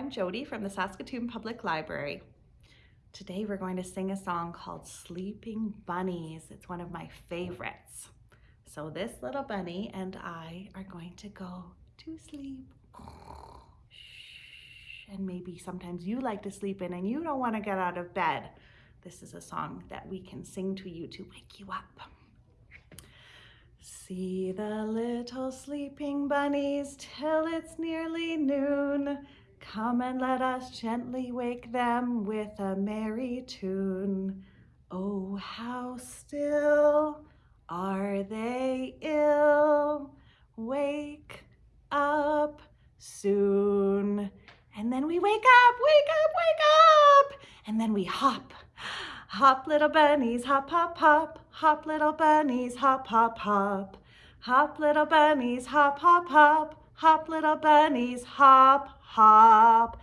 Jody from the Saskatoon Public Library. Today we're going to sing a song called Sleeping Bunnies. It's one of my favorites. So this little bunny and I are going to go to sleep. And maybe sometimes you like to sleep in and you don't want to get out of bed. This is a song that we can sing to you to wake you up. See the little sleeping bunnies till it's nearly noon. Come and let us gently wake them with a merry tune. Oh, how still are they ill? Wake up soon. And then we wake up, wake up, wake up. And then we hop Hop little bunnies, hop, hop, hop. Hop little bunnies, hop, hop, hop. Hop little bunnies, hop, hop, hop. Hop little bunnies, hop, hop.